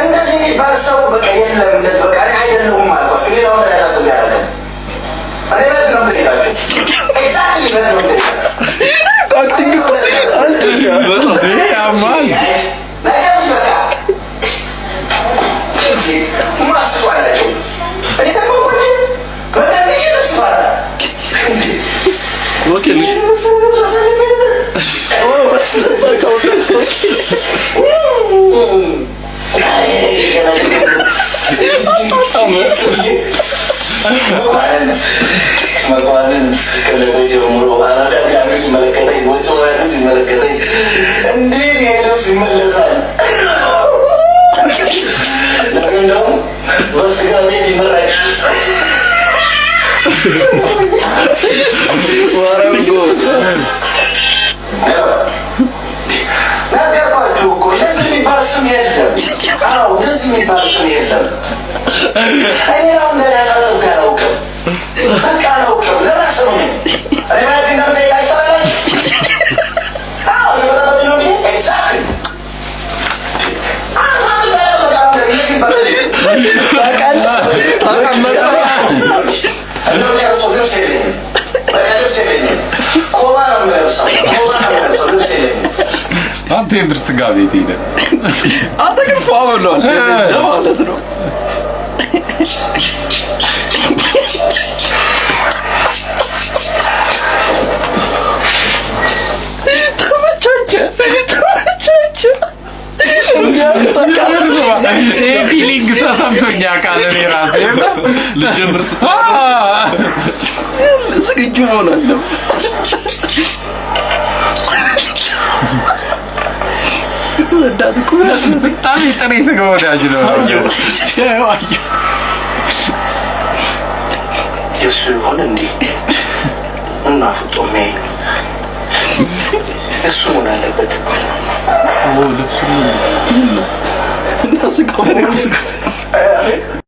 እንደዚህ የሚባል ሰው በቃ የለም። እንደዚህ በቃ እኔ አይደለሁም አልኳቸው። ሌላውን ተነሳቶ ያደረገ እኔ በት ነው ምሄዳቸው ኤግዛክትሊ በት ነው ምሄዳቸው መኳንንት ከለቆ ጀምሮ ሲመለከተኝ ወጡ ሲመለከተኝ ይሄ ልብስ ይመለሳል? እኮ እንደዚህ የሚባል ስም የለም። አዎ እንደዚህ የሚባል ስም የለም። እኔ ነው አላውቅም። በቃ አላውቅም። እኔ ማለት አንተ የምር ስጋ ቤት ሄደ አንተ ግን ፏ ብሏል ማለት ነው። ፊሊንግ ተሰምቶኛ ቃል እኔ ራሱ ልጀምር ዝግጁ መሆን ወዳት እኮ በጣም የጥሬ ስጋ ወዳጅ ነው የእሱ ይሆን እንዴ? እና ፍጦ ሚያይ እሱ መሆን አለበት። ልብሱ That's suka pada aku